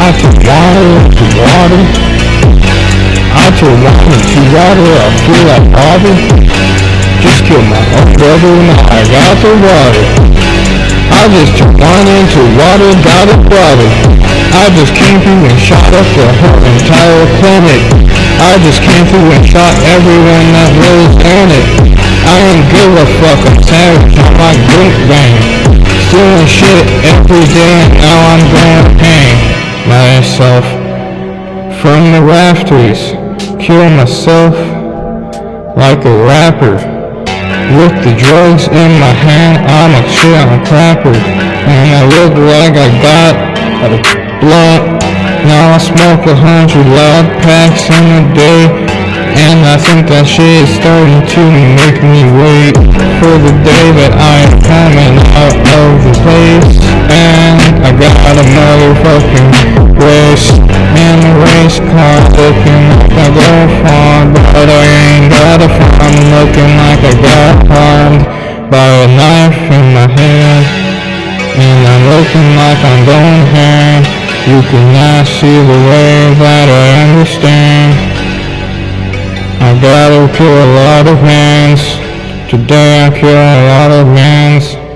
I turn water to water. I turn water to water, I feel like water. Just killed my own brother, now I got the water. I just water into water, got it water. I just came through and shot up the whole entire planet. I just came through and shot everyone that was in it. I don't give a fuck, I'm savage on my drink bang. Stealing shit every day now I'm going hang myself from the rafters. Kill myself like a rapper. With the drugs in my hand, I'm a a crapper. And I look like I got a blunt. Now I smoke a hundred loud packs in a day. And I think that shit is starting to make me wait for the day that I am coming out of the place. And I got a motherfucking looking like go far, but I ain't got a farm looking like I got harmed by a knife in my hand And I'm looking like I'm going ham. You cannot see the way that I understand. I gotta kill a lot of hands Today I kill a lot of mans.